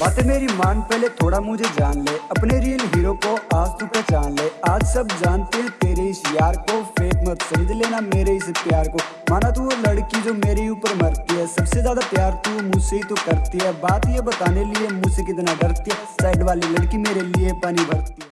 बातें मेरी मान पहले थोड़ा मुझे जान ले। अपने रियल हीरो को आज तू पहचान ले। आज सब जानते हैं तेरे इस यार को। फेक मत समझ लेना मेरे इस प्यार को। माना तू वो लड़की जो मेरे ऊपर मरती है। सबसे ज़्यादा प्यार तू मुझसे ही तो करती है। बात ये बताने लिए मुझसे कितना डरती है। साइड वाली लड़की मेरे लिए पानी भरती है।